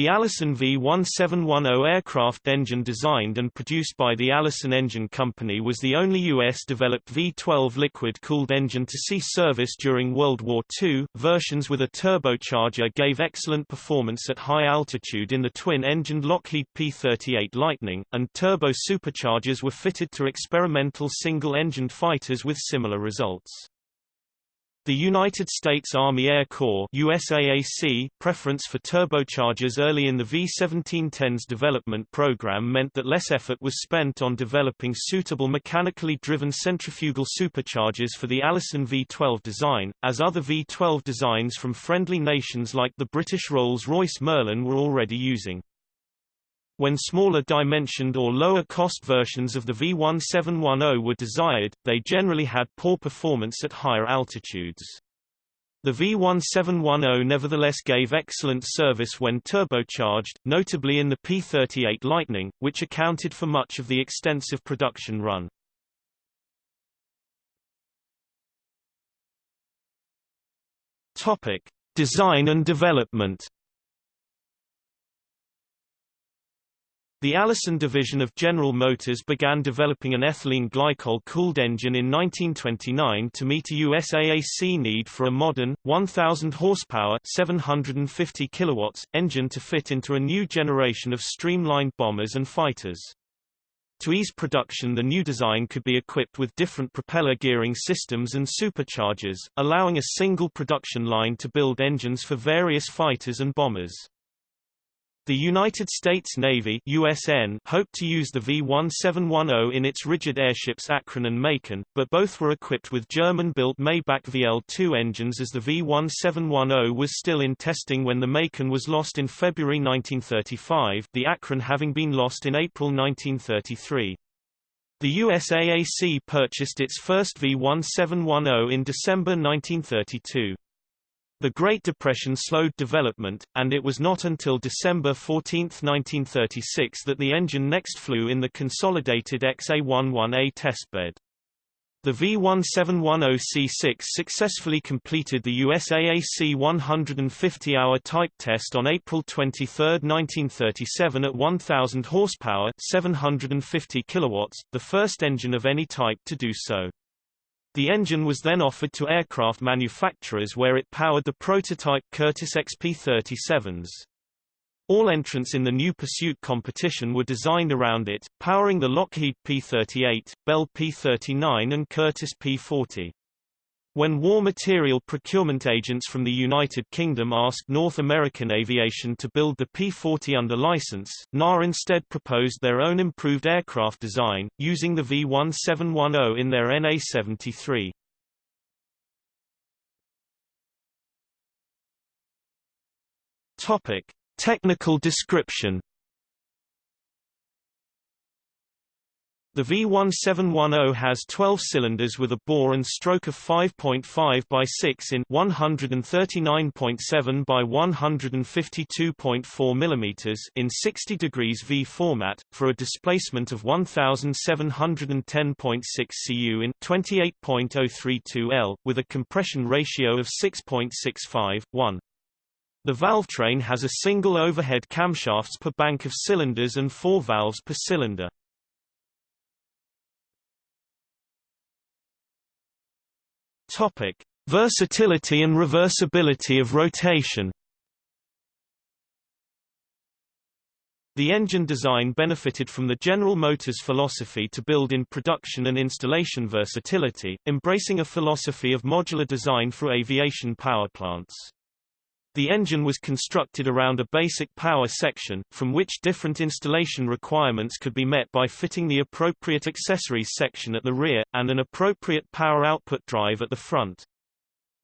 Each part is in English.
The Allison V1710 aircraft engine designed and produced by the Allison Engine Company was the only U.S.-developed V-12 liquid-cooled engine to see service during World War II. Versions with a turbocharger gave excellent performance at high altitude in the twin-engined Lockheed P-38 Lightning, and turbo superchargers were fitted to experimental single-engined fighters with similar results. The United States Army Air Corps USAAC preference for turbochargers early in the V-1710's development program meant that less effort was spent on developing suitable mechanically driven centrifugal superchargers for the Allison V-12 design, as other V-12 designs from friendly nations like the British Rolls-Royce Merlin were already using. When smaller dimensioned or lower cost versions of the V1710 were desired, they generally had poor performance at higher altitudes. The V1710 nevertheless gave excellent service when turbocharged, notably in the P-38 Lightning, which accounted for much of the extensive production run. Topic: Design and development. The Allison division of General Motors began developing an ethylene glycol-cooled engine in 1929 to meet a USAAC need for a modern, 1,000 horsepower 750 kilowatts, engine to fit into a new generation of streamlined bombers and fighters. To ease production the new design could be equipped with different propeller gearing systems and superchargers, allowing a single production line to build engines for various fighters and bombers. The United States Navy USN hoped to use the V-1710 in its rigid airships Akron and Macon, but both were equipped with German-built Maybach VL-2 engines as the V-1710 was still in testing when the Macon was lost in February 1935, the Akron having been lost in April 1933. The USAAC purchased its first V-1710 in December 1932. The Great Depression slowed development, and it was not until December 14, 1936 that the engine next flew in the consolidated XA-11A testbed. The V1710C6 successfully completed the USAAC 150-hour type test on April 23, 1937 at 1000 horsepower, 750 kilowatts, the first engine of any type to do so. The engine was then offered to aircraft manufacturers where it powered the prototype Curtiss XP-37s. All entrants in the new pursuit competition were designed around it, powering the Lockheed P-38, Bell P-39 and Curtiss P-40. When war material procurement agents from the United Kingdom asked North American Aviation to build the P-40 under license, NAA instead proposed their own improved aircraft design, using the V-1710 in their NA-73. Topic. Technical description The V1710 has 12 cylinders with a bore and stroke of 5.5 by 6 in 139.7 by 152.4 mm in 60 degrees V format, for a displacement of 1710.6 cu in 28.032 L, with a compression ratio of 6.65, 1. The valve train has a single overhead camshafts per bank of cylinders and four valves per cylinder. Topic: Versatility and reversibility of rotation. The engine design benefited from the General Motors philosophy to build in production and installation versatility, embracing a philosophy of modular design for aviation power plants. The engine was constructed around a basic power section, from which different installation requirements could be met by fitting the appropriate accessories section at the rear, and an appropriate power output drive at the front.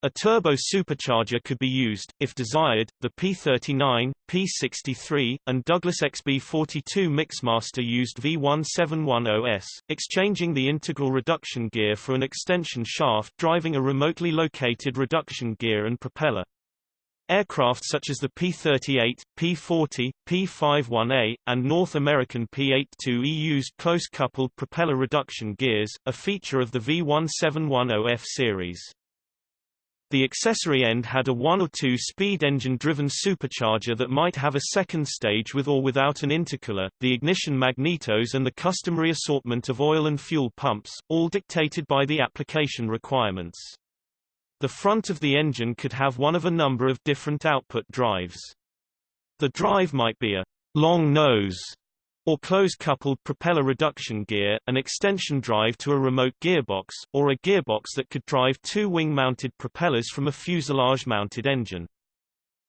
A turbo supercharger could be used, if desired. The P39, P63, and Douglas XB42 Mixmaster used V1710S, exchanging the integral reduction gear for an extension shaft driving a remotely located reduction gear and propeller. Aircraft such as the P-38, P-40, P-51A, and North American P-82E used close-coupled propeller reduction gears, a feature of the V1710F series. The accessory end had a one- or two-speed engine-driven supercharger that might have a second stage with or without an intercooler, the ignition magnetos and the customary assortment of oil and fuel pumps, all dictated by the application requirements. The front of the engine could have one of a number of different output drives. The drive might be a long nose or close-coupled propeller reduction gear, an extension drive to a remote gearbox, or a gearbox that could drive two wing-mounted propellers from a fuselage-mounted engine.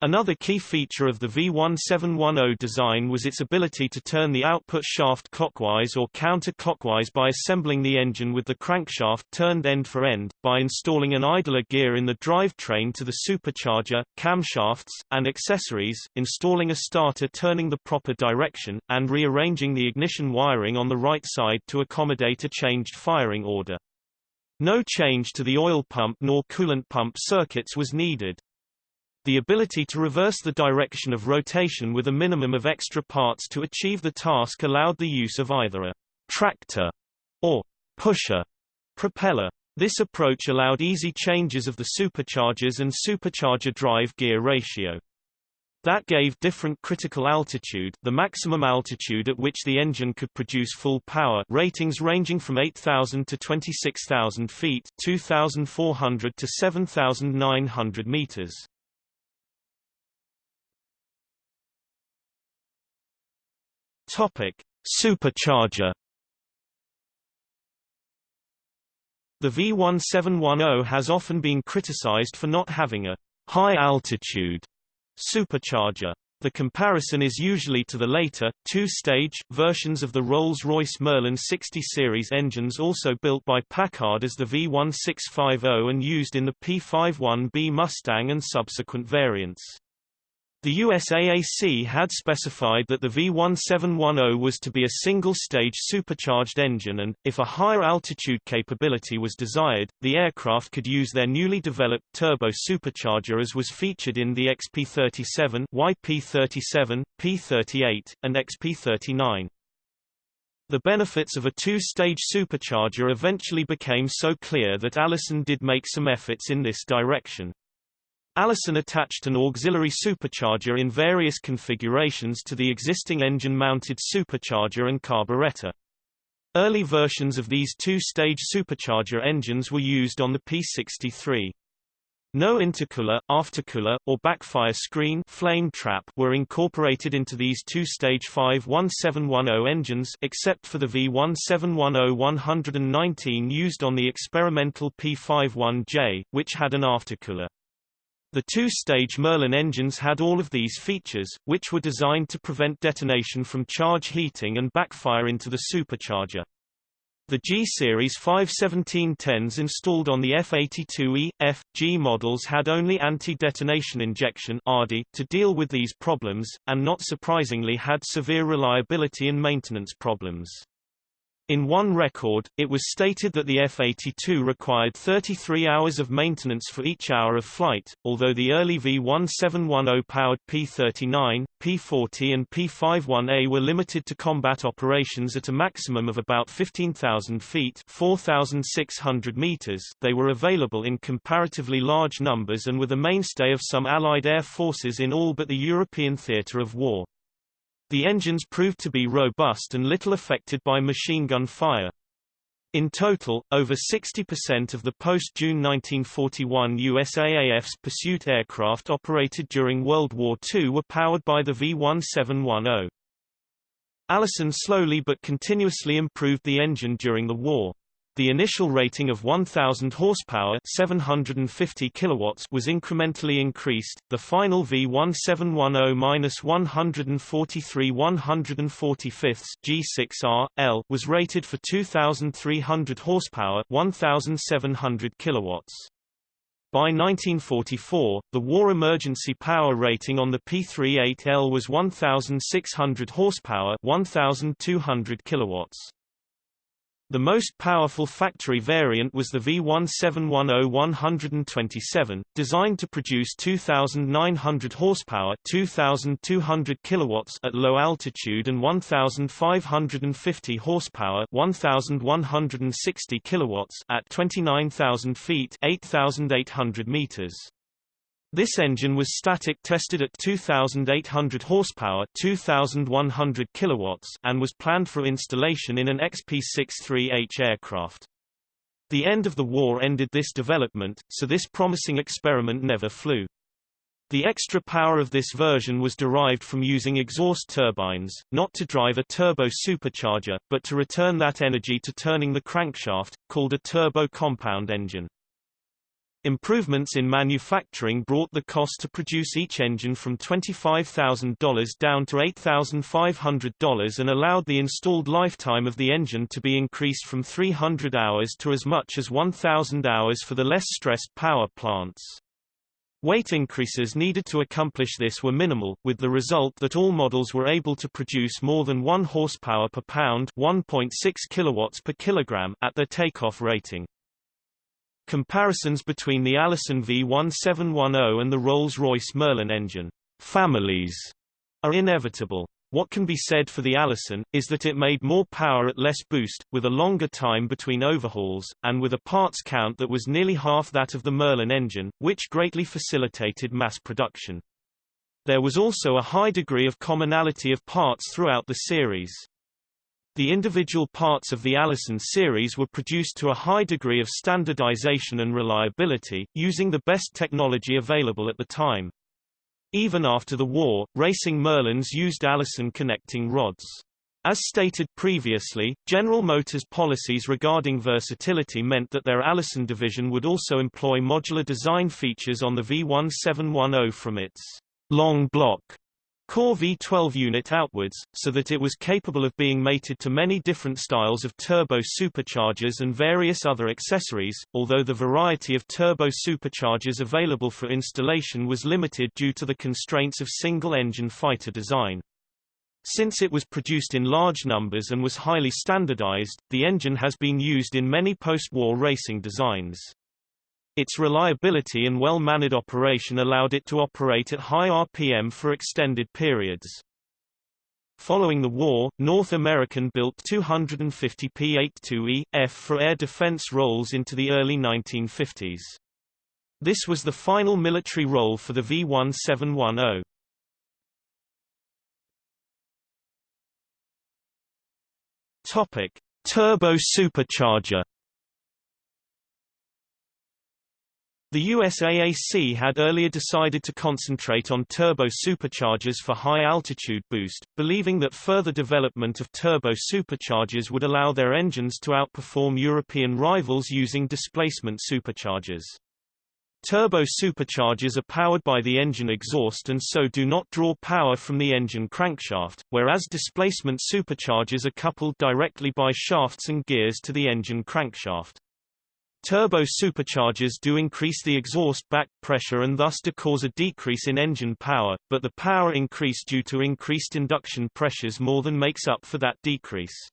Another key feature of the V1710 design was its ability to turn the output shaft clockwise or counter-clockwise by assembling the engine with the crankshaft turned end for end, by installing an idler gear in the drivetrain to the supercharger, camshafts, and accessories, installing a starter turning the proper direction, and rearranging the ignition wiring on the right side to accommodate a changed firing order. No change to the oil pump nor coolant pump circuits was needed. The ability to reverse the direction of rotation with a minimum of extra parts to achieve the task allowed the use of either a tractor or pusher propeller. This approach allowed easy changes of the superchargers and supercharger drive gear ratio. That gave different critical altitude the maximum altitude at which the engine could produce full power ratings ranging from 8,000 to 26,000 feet 2,400 to 7,900 meters. Topic: Supercharger. The V1710 has often been criticized for not having a high-altitude supercharger. The comparison is usually to the later, two-stage, versions of the Rolls-Royce Merlin 60 series engines also built by Packard as the V1650 and used in the P51B Mustang and subsequent variants. The USAAC had specified that the V1710 was to be a single-stage supercharged engine and, if a higher altitude capability was desired, the aircraft could use their newly developed turbo supercharger as was featured in the XP-37, YP-37, P-38, and XP-39. The benefits of a two-stage supercharger eventually became so clear that Allison did make some efforts in this direction. Allison attached an auxiliary supercharger in various configurations to the existing engine-mounted supercharger and carburetor. Early versions of these two-stage supercharger engines were used on the P63. No intercooler, aftercooler, or backfire screen flame trap were incorporated into these two-stage V1710 engines except for the V1710-119 used on the experimental P51J, which had an aftercooler. The two-stage Merlin engines had all of these features, which were designed to prevent detonation from charge heating and backfire into the supercharger. The G-Series 51710s installed on the F-82E, F, G models had only anti-detonation injection to deal with these problems, and not surprisingly had severe reliability and maintenance problems. In one record, it was stated that the F-82 required 33 hours of maintenance for each hour of flight, although the early V-1710-powered P-39, P-40 and P-51A were limited to combat operations at a maximum of about 15,000 feet 4,600 meters they were available in comparatively large numbers and were the mainstay of some Allied air forces in all but the European theater of war. The engines proved to be robust and little affected by machine gun fire. In total, over 60% of the post-June 1941 USAAF's pursuit aircraft operated during World War II were powered by the V-1710. Allison slowly but continuously improved the engine during the war. The initial rating of 1000 horsepower, 750 kilowatts was incrementally increased. The final V1710-143 145 G6R L was rated for 2300 horsepower, 1700 kilowatts. By 1944, the war emergency power rating on the P38L was 1600 horsepower, 1200 kilowatts. The most powerful factory variant was the V1710-127, designed to produce 2,900 horsepower 2,200 kilowatts at low altitude and 1,550 horsepower 1,160 kilowatts at 29,000 feet 8,800 meters. This engine was static tested at 2,800 horsepower 2,100 kilowatts and was planned for installation in an XP-63H aircraft. The end of the war ended this development, so this promising experiment never flew. The extra power of this version was derived from using exhaust turbines, not to drive a turbo supercharger, but to return that energy to turning the crankshaft, called a turbo compound engine. Improvements in manufacturing brought the cost to produce each engine from $25,000 down to $8,500 and allowed the installed lifetime of the engine to be increased from 300 hours to as much as 1,000 hours for the less stressed power plants. Weight increases needed to accomplish this were minimal, with the result that all models were able to produce more than 1 horsepower per pound 1.6 kilowatts per kilogram at their takeoff rating. Comparisons between the Allison V1710 and the Rolls-Royce Merlin engine families are inevitable. What can be said for the Allison, is that it made more power at less boost, with a longer time between overhauls, and with a parts count that was nearly half that of the Merlin engine, which greatly facilitated mass production. There was also a high degree of commonality of parts throughout the series. The individual parts of the Allison series were produced to a high degree of standardization and reliability, using the best technology available at the time. Even after the war, racing Merlins used Allison connecting rods. As stated previously, General Motors' policies regarding versatility meant that their Allison division would also employ modular design features on the V1710 from its long block core V12 unit outwards, so that it was capable of being mated to many different styles of turbo superchargers and various other accessories, although the variety of turbo superchargers available for installation was limited due to the constraints of single-engine fighter design. Since it was produced in large numbers and was highly standardized, the engine has been used in many post-war racing designs. Its reliability and well-mannered operation allowed it to operate at high RPM for extended periods. Following the war, North American built 250 P-82E, F for air defense roles into the early 1950s. This was the final military role for the V-1710. Topic: Turbo supercharger The USAAC had earlier decided to concentrate on turbo superchargers for high-altitude boost, believing that further development of turbo superchargers would allow their engines to outperform European rivals using displacement superchargers. Turbo superchargers are powered by the engine exhaust and so do not draw power from the engine crankshaft, whereas displacement superchargers are coupled directly by shafts and gears to the engine crankshaft. Turbo superchargers do increase the exhaust back pressure and thus to cause a decrease in engine power, but the power increase due to increased induction pressures more than makes up for that decrease.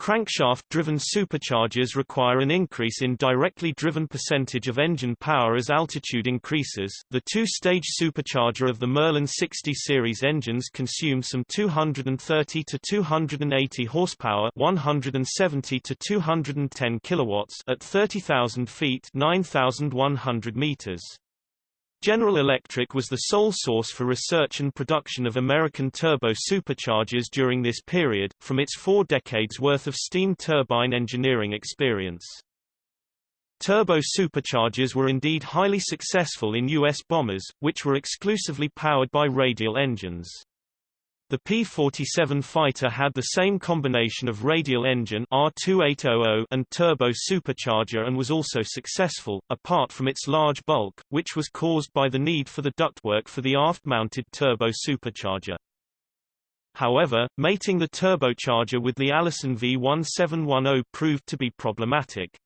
Crankshaft-driven superchargers require an increase in directly driven percentage of engine power as altitude increases. The two-stage supercharger of the Merlin 60 series engines consume some 230 to 280 horsepower, 170 to 210 kilowatts at 30,000 feet, 9,100 meters. General Electric was the sole source for research and production of American turbo superchargers during this period, from its four decades worth of steam turbine engineering experience. Turbo superchargers were indeed highly successful in U.S. bombers, which were exclusively powered by radial engines. The P-47 fighter had the same combination of radial engine R2800 and turbo supercharger and was also successful, apart from its large bulk, which was caused by the need for the ductwork for the aft-mounted turbo supercharger. However, mating the turbocharger with the Allison V1710 proved to be problematic.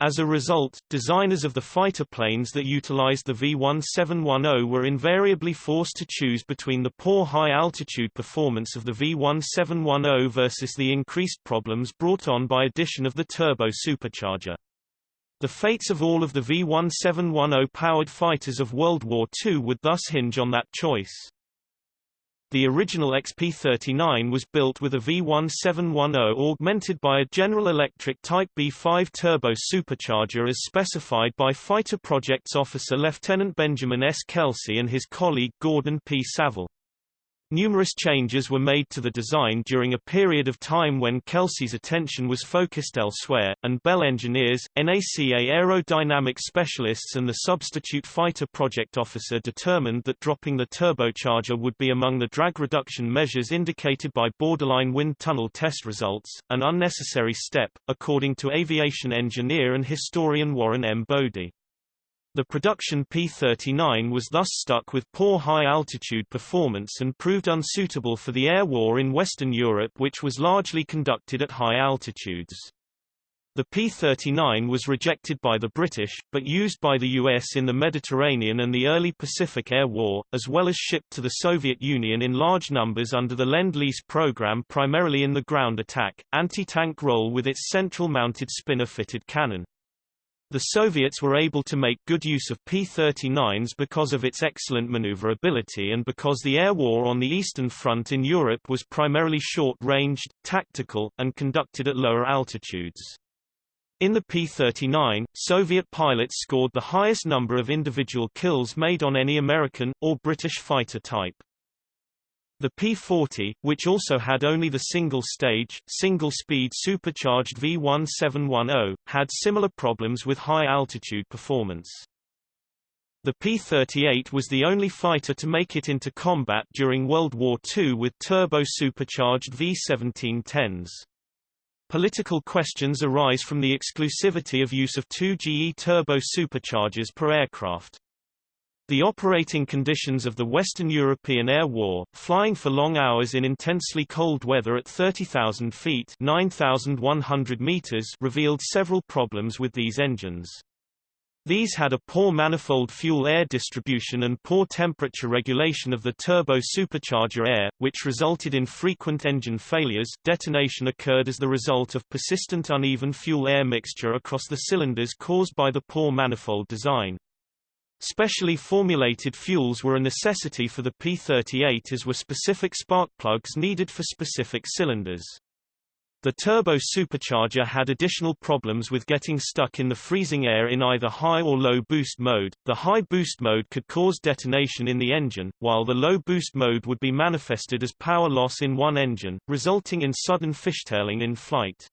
As a result, designers of the fighter planes that utilized the V-1710 were invariably forced to choose between the poor high-altitude performance of the V-1710 versus the increased problems brought on by addition of the turbo supercharger. The fates of all of the V-1710 powered fighters of World War II would thus hinge on that choice. The original XP-39 was built with a V1710 augmented by a General Electric Type B5 turbo supercharger as specified by Fighter Projects Officer Lieutenant Benjamin S. Kelsey and his colleague Gordon P. Saville. Numerous changes were made to the design during a period of time when Kelsey's attention was focused elsewhere, and Bell engineers, NACA aerodynamic specialists and the substitute fighter project officer determined that dropping the turbocharger would be among the drag reduction measures indicated by borderline wind tunnel test results, an unnecessary step, according to aviation engineer and historian Warren M. Bodie. The production P-39 was thus stuck with poor high-altitude performance and proved unsuitable for the air war in Western Europe which was largely conducted at high altitudes. The P-39 was rejected by the British, but used by the US in the Mediterranean and the early Pacific Air War, as well as shipped to the Soviet Union in large numbers under the Lend-Lease program primarily in the ground attack, anti-tank role with its central-mounted spinner-fitted cannon. The Soviets were able to make good use of P-39s because of its excellent maneuverability and because the air war on the Eastern Front in Europe was primarily short-ranged, tactical, and conducted at lower altitudes. In the P-39, Soviet pilots scored the highest number of individual kills made on any American, or British fighter type. The P-40, which also had only the single-stage, single-speed supercharged V-1710, had similar problems with high-altitude performance. The P-38 was the only fighter to make it into combat during World War II with turbo-supercharged V-1710s. Political questions arise from the exclusivity of use of two GE turbo superchargers per aircraft. The operating conditions of the Western European Air War, flying for long hours in intensely cold weather at 30,000 feet 9,100 meters revealed several problems with these engines. These had a poor manifold fuel-air distribution and poor temperature regulation of the turbo supercharger air, which resulted in frequent engine failures detonation occurred as the result of persistent uneven fuel-air mixture across the cylinders caused by the poor manifold design. Specially formulated fuels were a necessity for the P-38 as were specific spark plugs needed for specific cylinders. The turbo supercharger had additional problems with getting stuck in the freezing air in either high or low boost mode. The high boost mode could cause detonation in the engine, while the low boost mode would be manifested as power loss in one engine, resulting in sudden fishtailing in flight.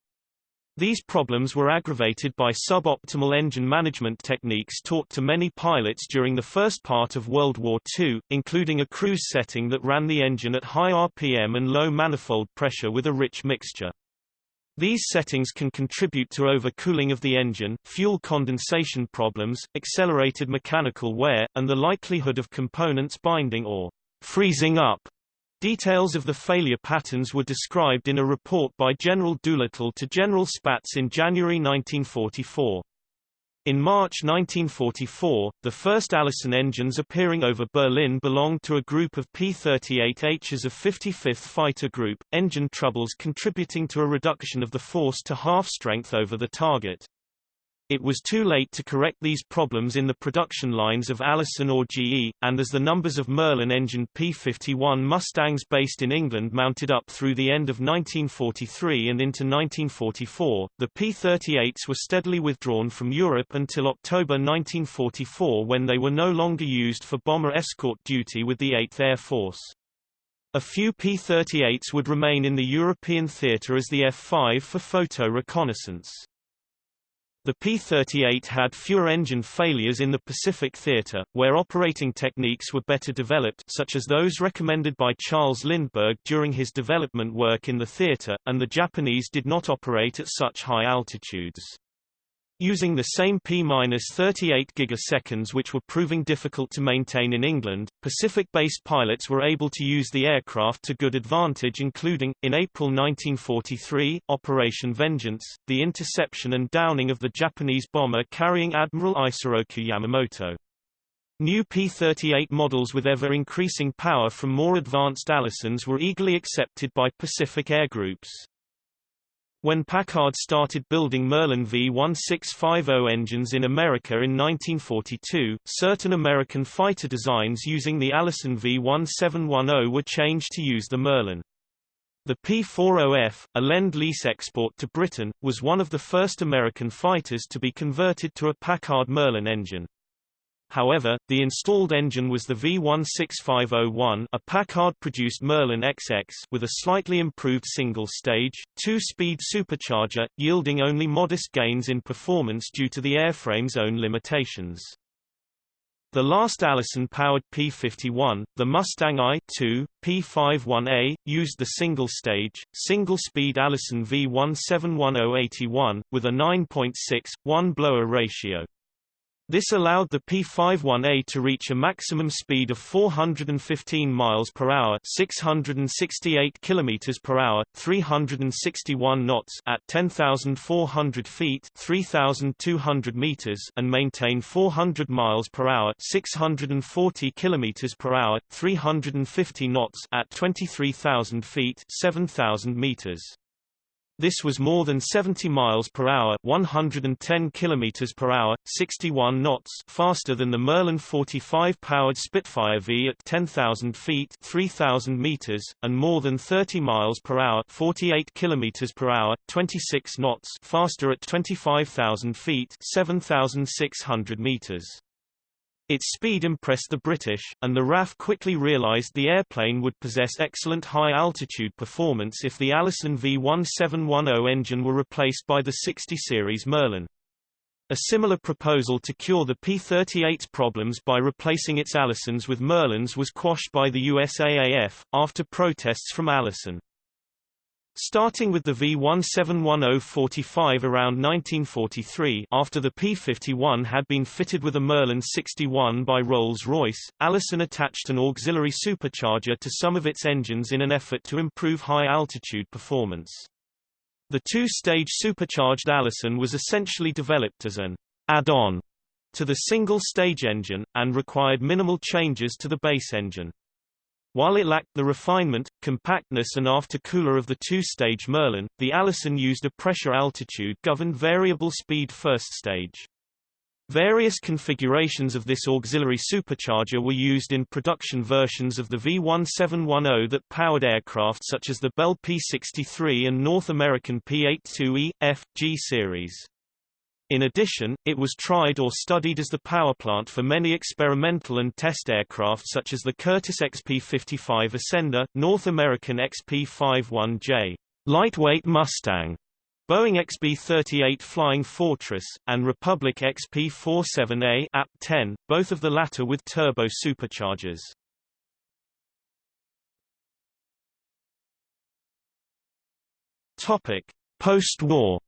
These problems were aggravated by suboptimal engine management techniques taught to many pilots during the first part of World War II, including a cruise setting that ran the engine at high RPM and low manifold pressure with a rich mixture. These settings can contribute to overcooling of the engine, fuel condensation problems, accelerated mechanical wear, and the likelihood of components binding or freezing up. Details of the failure patterns were described in a report by General Doolittle to General Spaatz in January 1944. In March 1944, the first Allison engines appearing over Berlin belonged to a group of P-38Hs of 55th Fighter Group, engine troubles contributing to a reduction of the force to half strength over the target. It was too late to correct these problems in the production lines of Allison or GE, and as the numbers of Merlin-engined P-51 Mustangs based in England mounted up through the end of 1943 and into 1944, the P-38s were steadily withdrawn from Europe until October 1944 when they were no longer used for bomber escort duty with the 8th Air Force. A few P-38s would remain in the European theatre as the F-5 for photo reconnaissance. The P-38 had fewer engine failures in the Pacific Theater, where operating techniques were better developed such as those recommended by Charles Lindbergh during his development work in the theater, and the Japanese did not operate at such high altitudes. Using the same P-38 gigaseconds which were proving difficult to maintain in England, Pacific-based pilots were able to use the aircraft to good advantage including, in April 1943, Operation Vengeance, the interception and downing of the Japanese bomber carrying Admiral Isoroku Yamamoto. New P-38 models with ever-increasing power from more advanced Allisons were eagerly accepted by Pacific Air Groups. When Packard started building Merlin V1650 engines in America in 1942, certain American fighter designs using the Allison V1710 were changed to use the Merlin. The P-40F, a Lend-Lease export to Britain, was one of the first American fighters to be converted to a Packard Merlin engine. However, the installed engine was the V16501 a Packard-produced Merlin XX with a slightly improved single-stage, two-speed supercharger, yielding only modest gains in performance due to the airframe's own limitations. The last Allison-powered P-51, the Mustang I-2, P-51A, used the single-stage, single-speed Allison V171081, with a 9.6:1 blower ratio. This allowed the P-51A to reach a maximum speed of 415 miles per hour, 668 kilometers per hour, 361 knots at 10,400 feet, 3,200 meters, and maintain 400 miles per hour, 640 kilometers per hour, 350 knots at 23,000 feet, 7,000 meters. This was more than 70 miles per hour, 110 kilometers per hour, 61 knots faster than the Merlin 45 powered Spitfire V at 10,000 feet, 3,000 meters, and more than 30 miles per hour, 48 kilometers per hour, 26 knots faster at 25,000 feet, 7,600 meters. Its speed impressed the British, and the RAF quickly realized the airplane would possess excellent high-altitude performance if the Allison V1710 engine were replaced by the 60 series Merlin. A similar proposal to cure the P-38's problems by replacing its Allisons with Merlins was quashed by the USAAF, after protests from Allison. Starting with the V171045 around 1943 after the P-51 had been fitted with a Merlin 61 by Rolls-Royce, Allison attached an auxiliary supercharger to some of its engines in an effort to improve high-altitude performance. The two-stage supercharged Allison was essentially developed as an add-on to the single-stage engine, and required minimal changes to the base engine. While it lacked the refinement, compactness and aftercooler of the two-stage Merlin, the Allison used a pressure-altitude-governed variable speed first stage. Various configurations of this auxiliary supercharger were used in production versions of the V1710 that powered aircraft such as the Bell P-63 and North American P-82E, F, G series. In addition, it was tried or studied as the powerplant for many experimental and test aircraft such as the Curtiss XP-55 Ascender, North American XP-51J, lightweight Mustang, Boeing XB-38 Flying Fortress, and Republic XP-47A AP-10, both of the latter with turbo superchargers. Topic: Post-war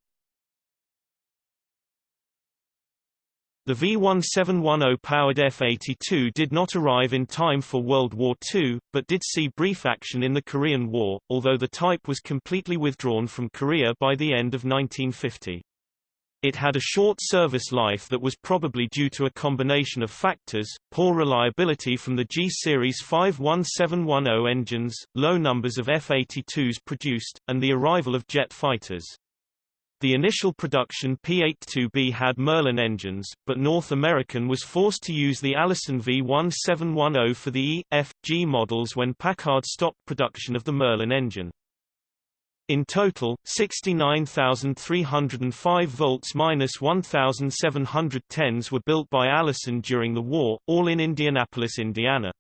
The V-1710-powered F-82 did not arrive in time for World War II, but did see brief action in the Korean War, although the type was completely withdrawn from Korea by the end of 1950. It had a short service life that was probably due to a combination of factors, poor reliability from the G-series V1710 engines, low numbers of F-82s produced, and the arrival of jet fighters. The initial production P-82B had Merlin engines, but North American was forced to use the Allison V1710 for the E, F, G models when Packard stopped production of the Merlin engine. In total, 69,305 volts minus 1,710s were built by Allison during the war, all in Indianapolis, Indiana.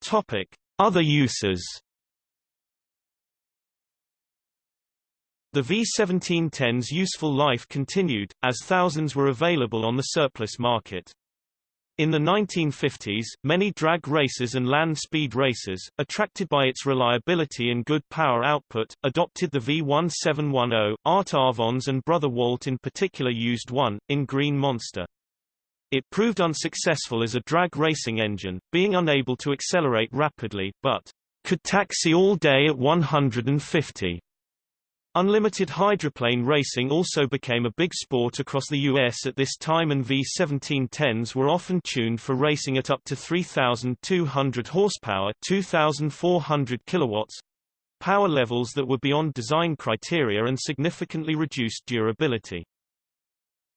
Topic: Other uses. The V1710's useful life continued, as thousands were available on the surplus market. In the 1950s, many drag racers and land speed racers, attracted by its reliability and good power output, adopted the V1710. Art Arfons and Brother Walt in particular used one, in Green Monster. It proved unsuccessful as a drag racing engine, being unable to accelerate rapidly, but could taxi all day at 150. Unlimited hydroplane racing also became a big sport across the U.S. at this time and V1710s were often tuned for racing at up to 3,200 horsepower 2,400 kilowatts, power levels that were beyond design criteria and significantly reduced durability.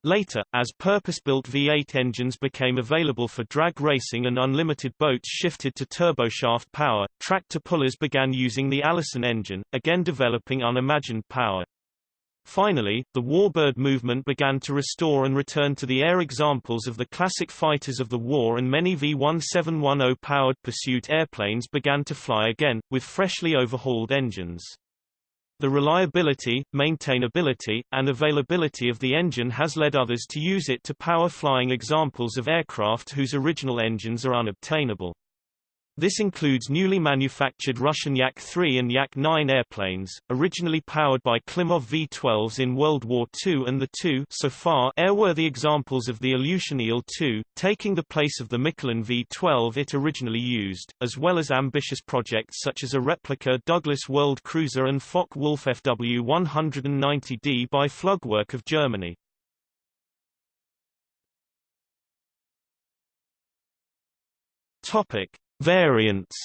Later, as purpose-built V8 engines became available for drag racing and unlimited boats shifted to turboshaft power, tractor pullers began using the Allison engine, again developing unimagined power. Finally, the warbird movement began to restore and return to the air examples of the classic fighters of the war and many V-1710-powered pursuit airplanes began to fly again, with freshly overhauled engines. The reliability, maintainability, and availability of the engine has led others to use it to power flying examples of aircraft whose original engines are unobtainable. This includes newly manufactured Russian Yak-3 and Yak-9 airplanes, originally powered by Klimov V-12s in World War II and the two so far airworthy examples of the Ilyushin Il-2, taking the place of the Mikulin V-12 it originally used, as well as ambitious projects such as a replica Douglas World Cruiser and Focke-Wulf FW-190D by Flugwerk of Germany. Topic. Variants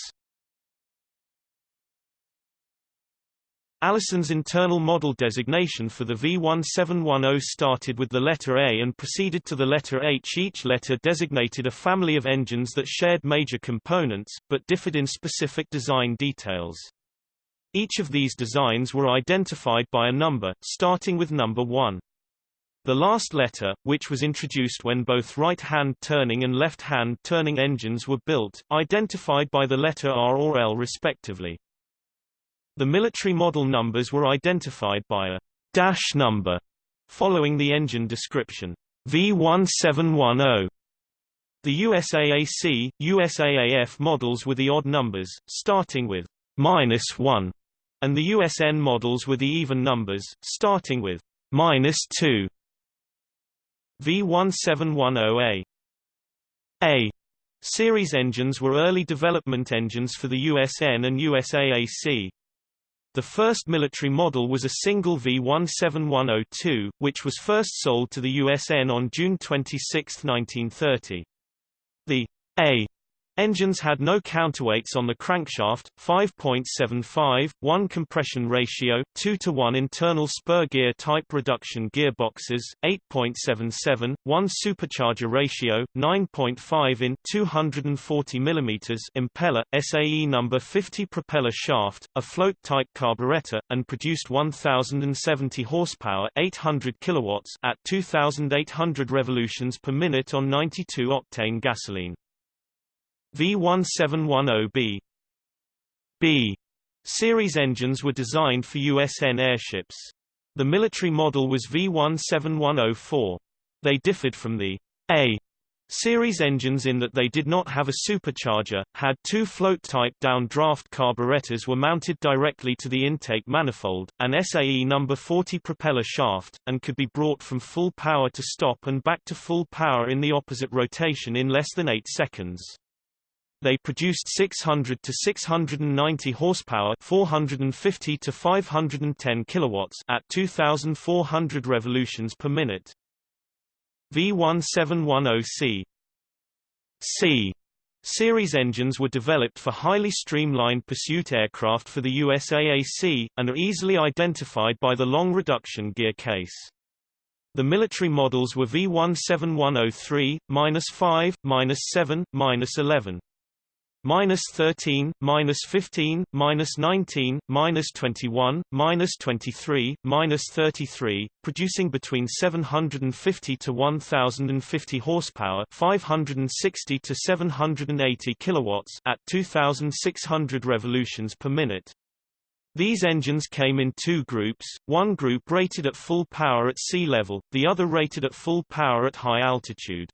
Allison's internal model designation for the V1710 started with the letter A and proceeded to the letter H. Each letter designated a family of engines that shared major components, but differed in specific design details. Each of these designs were identified by a number, starting with number 1. The last letter, which was introduced when both right-hand turning and left-hand turning engines were built, identified by the letter R or L respectively. The military model numbers were identified by a dash number following the engine description. V1710 the USAAC, USAAF models were the odd numbers, starting with minus 1, and the USN models were the even numbers, starting with minus 2. V1710A. A series engines were early development engines for the USN and USAAC. The first military model was a single V17102, which was first sold to the USN on June 26, 1930. The A Engines had no counterweights on the crankshaft, 5.75, 1 compression ratio, 2 to 1 internal spur gear type reduction gearboxes, 8.77, 1 supercharger ratio, 9.5 in 240 mm impeller, SAE number 50 propeller shaft, a float type carburetor, and produced 1070 horsepower, 800 kilowatts at 2800 revolutions per minute on 92 octane gasoline. V1710B B series engines were designed for USN airships. The military model was V17104. They differed from the A series engines in that they did not have a supercharger, had two float-type down-draft carburetors were mounted directly to the intake manifold, an SAE number 40 propeller shaft, and could be brought from full power to stop and back to full power in the opposite rotation in less than 8 seconds. They produced 600 to 690 horsepower, 450 to 510 kilowatts at 2400 revolutions per minute. V1710C C Series engines were developed for highly streamlined pursuit aircraft for the USAAC, and are easily identified by the long reduction gear case. The military models were V17103, -5, -7, -11 minus 13, minus 15, minus 19, minus 21, minus 23, minus 33, producing between 750 to 1050 horsepower, 560 to 780 kilowatts at 2600 revolutions per minute. These engines came in two groups, one group rated at full power at sea level, the other rated at full power at high altitude.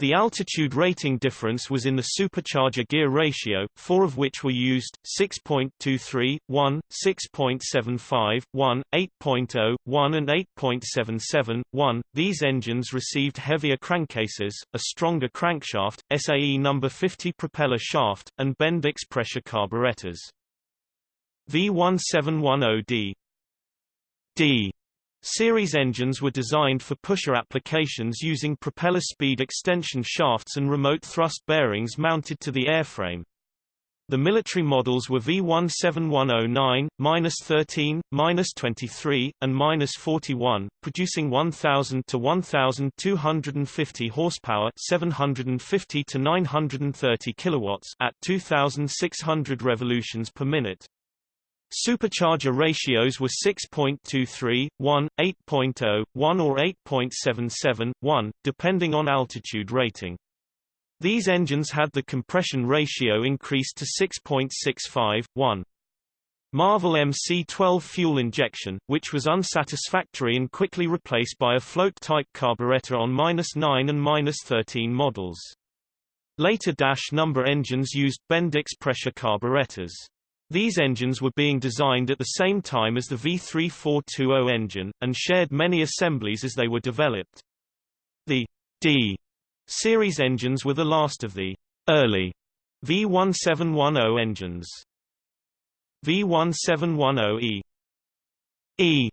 The altitude rating difference was in the supercharger gear ratio, four of which were used, 6.23, 1, 6.75, 1, 8.0, 1 and 8.77, 1. These engines received heavier crankcases, a stronger crankshaft, SAE number 50 propeller shaft, and Bendix pressure carburetors. V1710D D Series engines were designed for pusher applications using propeller speed extension shafts and remote thrust bearings mounted to the airframe. The military models were V17109, -13, -23, and -41, producing 1000 to 1250 horsepower, 750 to 930 kilowatts at 2600 revolutions per minute. Supercharger ratios were 6.23, 1, 8.0, 1 or 8.77, 1, depending on altitude rating. These engines had the compression ratio increased to 6.65, 1. Marvel MC-12 fuel injection, which was unsatisfactory and quickly replaced by a float-type carburetor on -9 and -13 models. Later dash number engines used Bendix pressure carburetors. These engines were being designed at the same time as the V3420 engine, and shared many assemblies as they were developed. The D series engines were the last of the early V1710 engines. V1710E E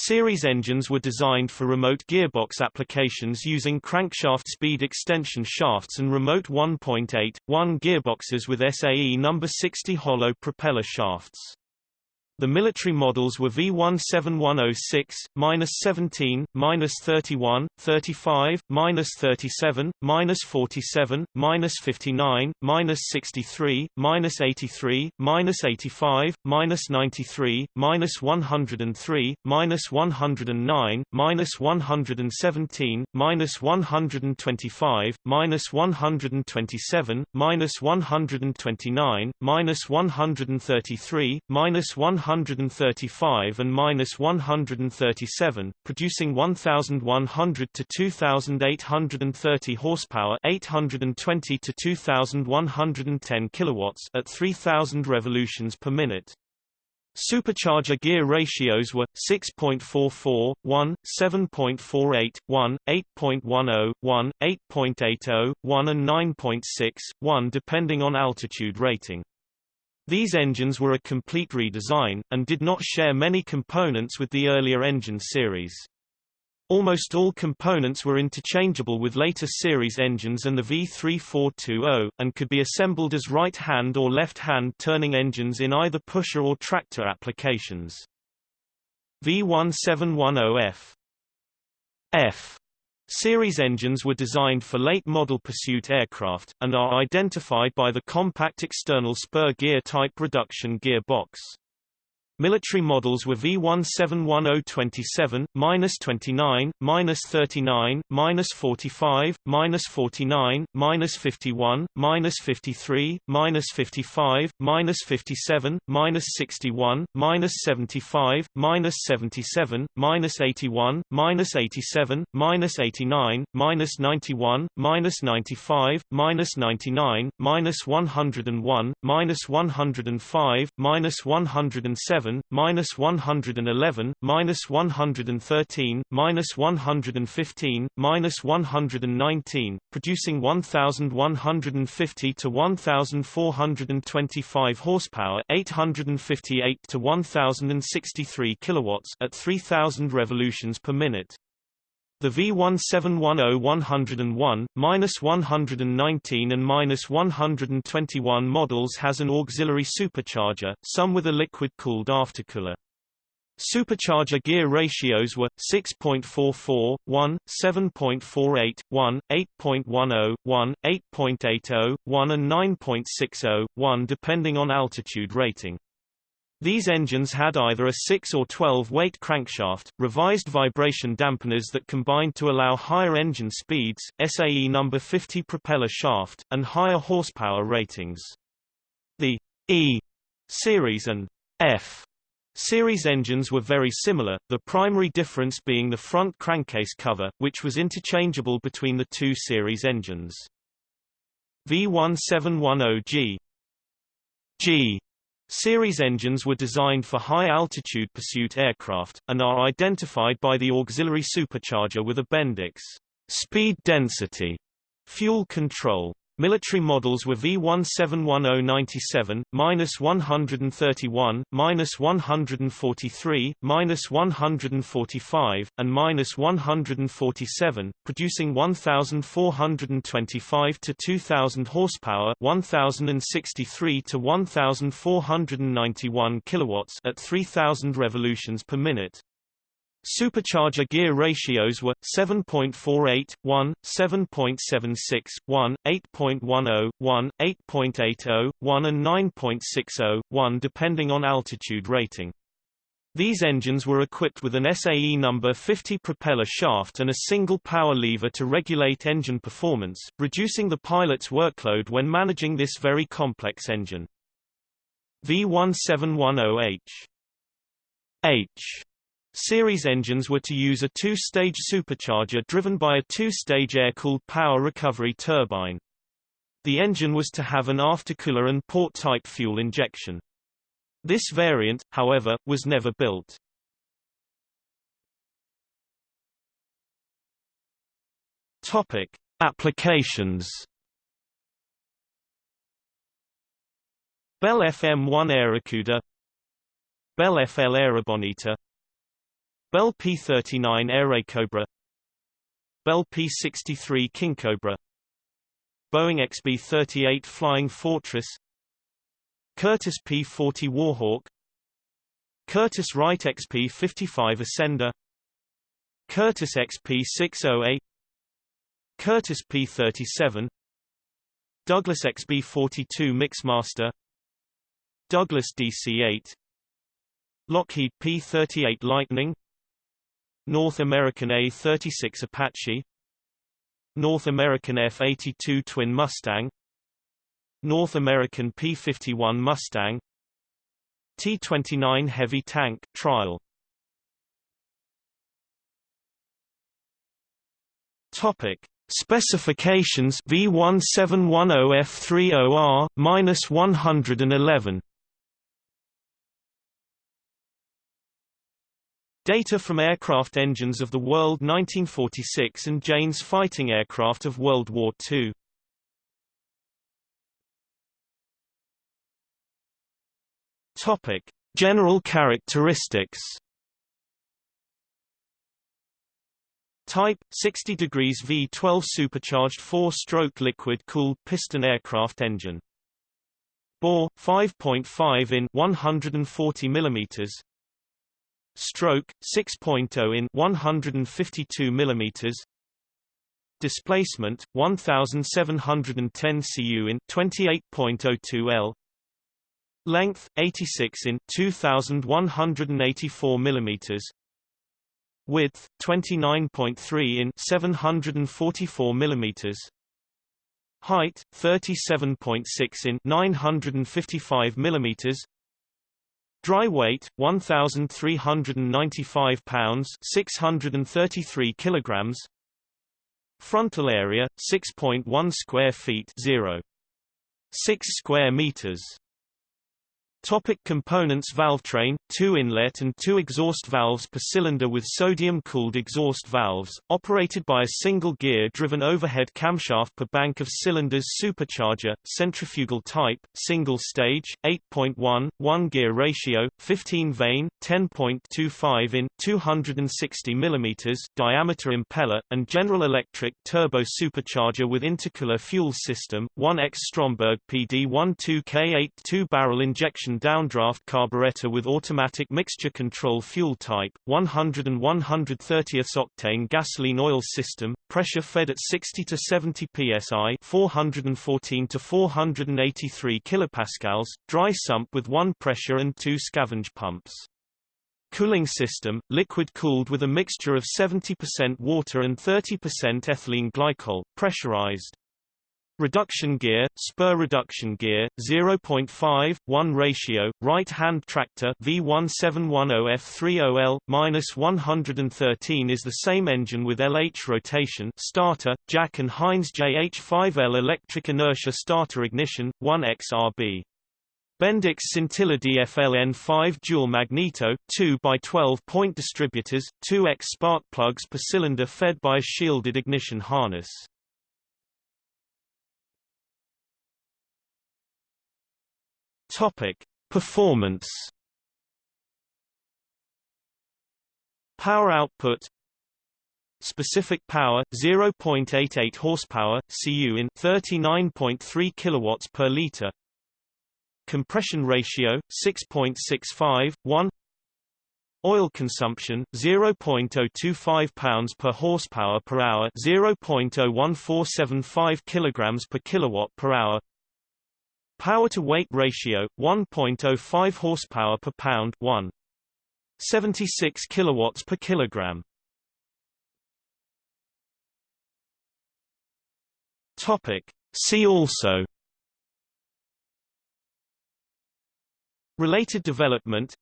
Series engines were designed for remote gearbox applications using crankshaft speed extension shafts and remote 1.8, 1 gearboxes with SAE number 60 hollow propeller shafts. The military models were V17106, minus 17, minus 31, 35, minus 37, minus 47, minus 59, minus 63, minus 83, minus 85, minus 93, minus 103, minus 109, minus 117, minus 125, minus 127, minus 129, minus 133, minus 100 135 and minus 137, producing 1,100 to 2,830 horsepower, 820 to 2,110 kilowatts at 3,000 revolutions per minute. Supercharger gear ratios were 6.44, 1, 7.48, 1, 8.10, 1, 8.80, 1 and 9.6, 1 depending on altitude rating. These engines were a complete redesign, and did not share many components with the earlier engine series. Almost all components were interchangeable with later series engines and the V3420, and could be assembled as right-hand or left-hand turning engines in either pusher or tractor applications. V1710F F Series engines were designed for late-model pursuit aircraft, and are identified by the compact external spur gear type reduction gearbox. Military models were V17127, minus 29, minus 39, minus 45, minus 49, minus 51, minus 53, minus 55, minus 57, minus 61, minus 75, minus 77, minus 81, minus 87, minus 89, minus 91, minus 95, minus 99, minus 101, minus 105, minus 107 7, minus 111, minus 113, minus 115, minus 119, producing 1,150 to 1,425 horsepower, 858 to 1,063 kilowatts at 3,000 revolutions per minute. The V1710-101, minus 119 and minus 121 models has an auxiliary supercharger, some with a liquid-cooled aftercooler. Supercharger gear ratios were 6.44, 1, 7.48, 1, 8.10, 1, 8.80, 1 and 9.60, 1 depending on altitude rating. These engines had either a 6 or 12 weight crankshaft, revised vibration dampeners that combined to allow higher engine speeds, SAE number 50 propeller shaft, and higher horsepower ratings. The E series and F Series engines were very similar, the primary difference being the front crankcase cover, which was interchangeable between the two series engines. V1710G G series engines were designed for high-altitude pursuit aircraft, and are identified by the auxiliary supercharger with a Bendix speed density fuel control. Military models were V171097, minus 131, minus 143, minus 145, and minus 147, producing 1,425 to 2,000 horsepower, 1,063 to 1,491 kilowatts at 3,000 revolutions per minute. Supercharger gear ratios were 7.48, 1, 7.76, 1, 8.10, 1, 8.80, 1 and 9.60, 1 depending on altitude rating. These engines were equipped with an SAE number 50 propeller shaft and a single power lever to regulate engine performance, reducing the pilot's workload when managing this very complex engine. V1710H H Series engines were to use a two-stage supercharger driven by a two-stage air-cooled power recovery turbine. The engine was to have an aftercooler and port-type fuel injection. This variant, however, was never built. Topic: Applications. Bell FM1 Airacuda Bell FL Airabonita Bell P-39 Airacobra Bell P-63 Kingcobra Boeing XB-38 Flying Fortress Curtiss P-40 Warhawk Curtiss Wright XP-55 Ascender Curtiss XP-608 Curtiss P-37 Douglas XB-42 Mixmaster Douglas DC-8 Lockheed P-38 Lightning North American A-36 Apache. North American F-82 Twin Mustang. North American P-51 Mustang. T-29 Heavy Tank trial. Topic. Specifications V1710F30R-111 Data from aircraft engines of the World 1946 and Jane's fighting aircraft of World War II. Topic: General characteristics. Type 60 degrees V12 supercharged 4-stroke liquid-cooled piston aircraft engine. Bore 5.5 in 140 mm stroke 6.0 in 152 mm displacement 1710 cu in 28.02 L. Length 86 in 2184 mm width 29.3 in 744 mm height 37.6 in 955 mm Dry weight 1395 pounds 633 kilograms. Frontal area 6.1 square feet 0 6 square meters Topic components Valvetrain, two inlet and two exhaust valves per cylinder with sodium-cooled exhaust valves, operated by a single gear-driven overhead camshaft per bank of cylinders supercharger, centrifugal type, single stage, 8.1, 1-gear ratio, 15 vane, 10.25 in, 260 mm diameter impeller, and General Electric turbo supercharger with intercooler fuel system, 1X Stromberg PD12K8 two-barrel injection downdraft carburetor with automatic mixture control fuel type, 100 and 130th octane gasoline oil system, pressure fed at 60 to 70 psi, 414 to 483 kilopascals, dry sump with one pressure and two scavenge pumps. Cooling system, liquid cooled with a mixture of 70% water and 30% ethylene glycol, pressurized. Reduction gear, spur reduction gear, 0.5, 1 ratio, right-hand tractor V1710F30L, minus 113 is the same engine with LH rotation starter, Jack and Heintz JH5L electric inertia starter ignition, 1XRB. Bendix Scintilla DFLN5 dual magneto, 2 by 12 point distributors, 2X spark plugs per cylinder fed by a shielded ignition harness. Topic: Performance. Power output. Specific power 0.88 horsepower CU in 39.3 kilowatts per liter. Compression ratio 6.65 1 Oil consumption 0.025 pounds per horsepower per hour 0.01475 kilograms per kilowatt per hour Power to weight ratio 1.05 horsepower per pound 1 76 kilowatts per kilogram. Topic. See also. Related development.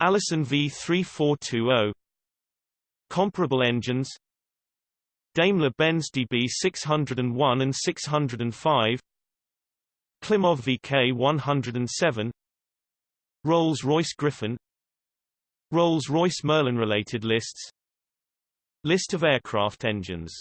Allison V3420 Comparable engines. Daimler-Benz DB601 and 605 Klimov VK107 Rolls-Royce Griffon Rolls-Royce Merlin related lists List of aircraft engines